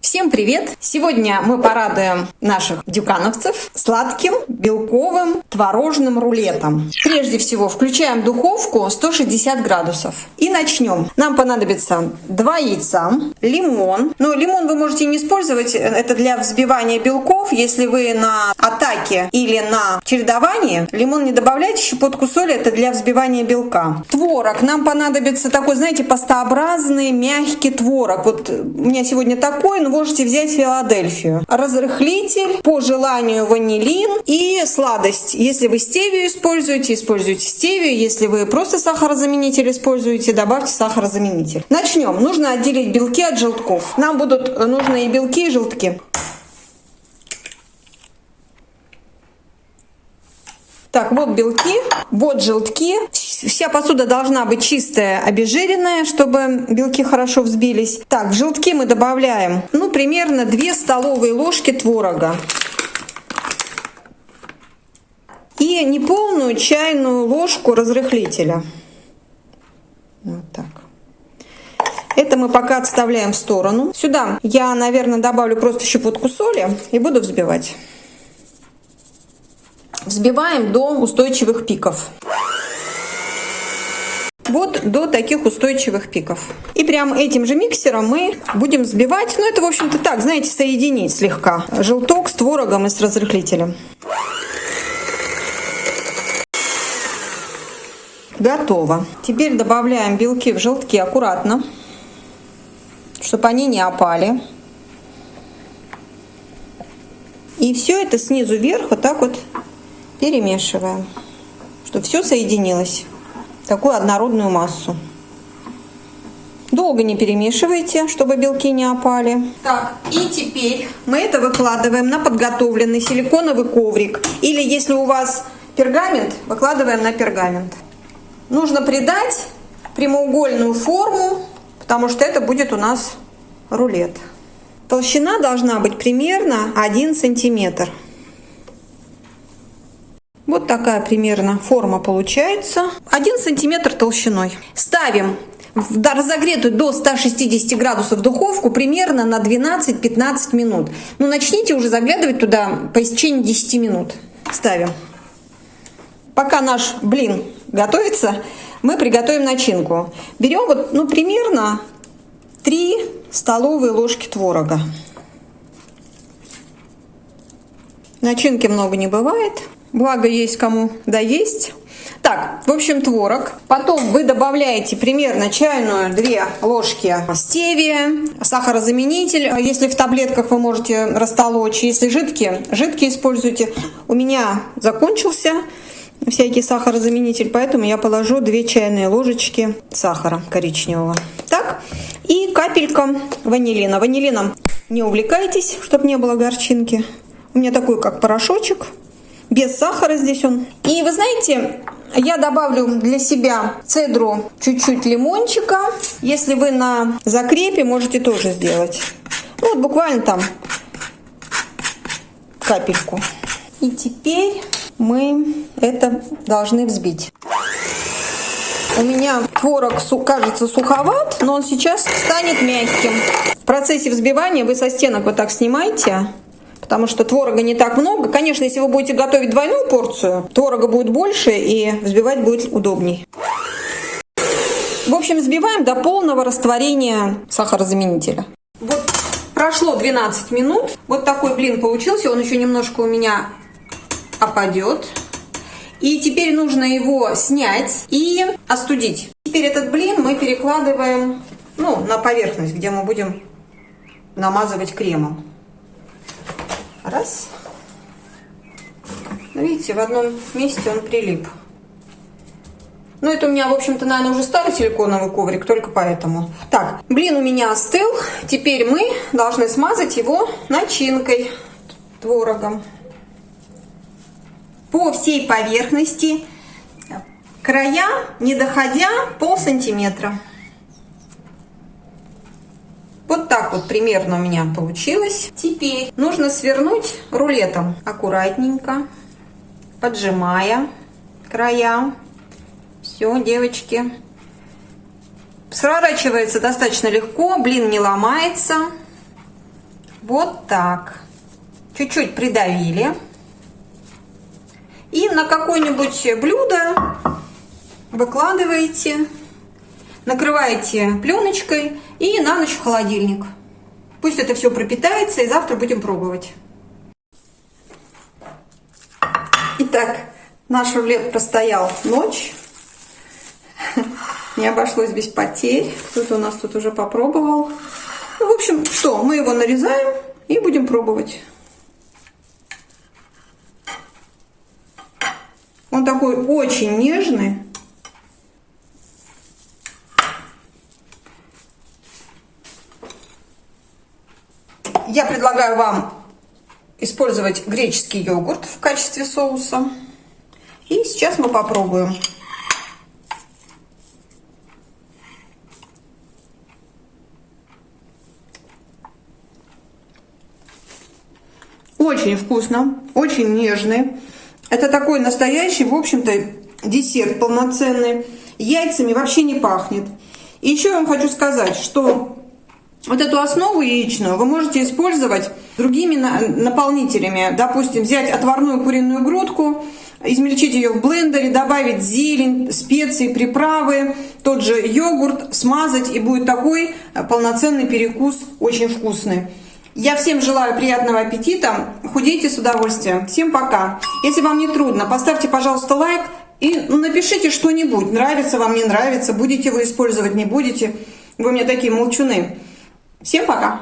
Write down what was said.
Всем привет! Сегодня мы порадуем наших дюкановцев сладким белковым творожным рулетом. Прежде всего включаем духовку 160 градусов и начнем. Нам понадобится 2 яйца, лимон. Но лимон вы можете не использовать, это для взбивания белков. Если вы на атаке или на чередовании, лимон не добавляйте, щепотку соли, это для взбивания белка. Творог. Нам понадобится такой, знаете, пастообразный мягкий творог. Вот у меня сегодня такой, но можете взять Филадельфию. Разрыхлитель, по желанию ванилин и сладость. Если вы стевию используете, используйте стевию. Если вы просто сахарозаменитель используете, добавьте сахарозаменитель. Начнем. Нужно отделить белки от желтков. Нам будут нужны и белки, и желтки. Так, вот белки, вот желтки. Вся посуда должна быть чистая, обезжиренная, чтобы белки хорошо взбились. Так, в желтки мы добавляем, ну, примерно 2 столовые ложки творога. И неполную чайную ложку разрыхлителя. Вот так. Это мы пока отставляем в сторону. Сюда я, наверное, добавлю просто щепотку соли и буду взбивать. Взбиваем до устойчивых пиков. Вот до таких устойчивых пиков. И прям этим же миксером мы будем взбивать. Ну, это, в общем-то, так, знаете, соединить слегка. Желток с творогом и с разрыхлителем. Готово. Теперь добавляем белки в желтки аккуратно, чтобы они не опали. И все это снизу вверх вот так вот перемешиваем, чтобы все соединилось такую однородную массу. Долго не перемешивайте, чтобы белки не опали. Так, и теперь мы это выкладываем на подготовленный силиконовый коврик. Или если у вас пергамент, выкладываем на пергамент. Нужно придать прямоугольную форму, потому что это будет у нас рулет. Толщина должна быть примерно 1 сантиметр. Такая примерно форма получается. 1 сантиметр толщиной. Ставим в разогретую до 160 градусов духовку примерно на 12-15 минут. Ну, начните уже заглядывать туда по истечении 10 минут. Ставим. Пока наш блин готовится, мы приготовим начинку. Берем вот, ну, примерно 3 столовые ложки творога. Начинки много не бывает. Благо есть кому да есть. Так, в общем, творог. Потом вы добавляете примерно чайную 2 ложки стевия, сахарозаменитель. Если в таблетках вы можете растолочь, если жидкие, жидкие используйте. У меня закончился всякий сахарозаменитель, поэтому я положу 2 чайные ложечки сахара коричневого. Так, и капелька ванилина. Ванилином не увлекайтесь, чтобы не было горчинки. У меня такой, как порошочек без сахара здесь он. И вы знаете, я добавлю для себя цедру чуть-чуть лимончика. Если вы на закрепе, можете тоже сделать. Ну, вот буквально там капельку. И теперь мы это должны взбить. У меня творог кажется суховат, но он сейчас станет мягким. В процессе взбивания вы со стенок вот так снимаете потому что творога не так много. Конечно, если вы будете готовить двойную порцию, творога будет больше и взбивать будет удобней. В общем, взбиваем до полного растворения сахарозаменителя. Вот прошло 12 минут. Вот такой блин получился. Он еще немножко у меня опадет. И теперь нужно его снять и остудить. Теперь этот блин мы перекладываем ну, на поверхность, где мы будем намазывать кремом. Раз. Ну, видите, в одном месте он прилип. Ну, это у меня, в общем-то, наверное, уже старый силиконовый коврик, только поэтому. Так, блин у меня остыл. Теперь мы должны смазать его начинкой, творогом. По всей поверхности, края, не доходя пол сантиметра. Вот так вот примерно у меня получилось. Теперь нужно свернуть рулетом аккуратненько. поджимая края. Все, девочки. Сворачивается достаточно легко, блин не ломается. Вот так. Чуть-чуть придавили. И на какое-нибудь блюдо выкладываете, накрываете пленочкой и на ночь в холодильник. Пусть это все пропитается, и завтра будем пробовать. Итак, наш рулет простоял ночь. Не обошлось без потерь. Кто-то у нас тут уже попробовал. Ну, в общем, что, мы его нарезаем и будем пробовать. Он такой очень нежный. Я предлагаю вам использовать греческий йогурт в качестве соуса. И сейчас мы попробуем. Очень вкусно, очень нежный. Это такой настоящий, в общем-то, десерт полноценный. Яйцами вообще не пахнет. И еще я вам хочу сказать, что вот эту основу яичную вы можете использовать другими наполнителями. Допустим, взять отварную куриную грудку, измельчить ее в блендере, добавить зелень, специи, приправы, тот же йогурт, смазать, и будет такой полноценный перекус, очень вкусный. Я всем желаю приятного аппетита, худейте с удовольствием. Всем пока. Если вам не трудно, поставьте, пожалуйста, лайк и напишите что-нибудь. Нравится вам, не нравится, будете вы использовать, не будете. Вы мне такие молчуны. Всем пока!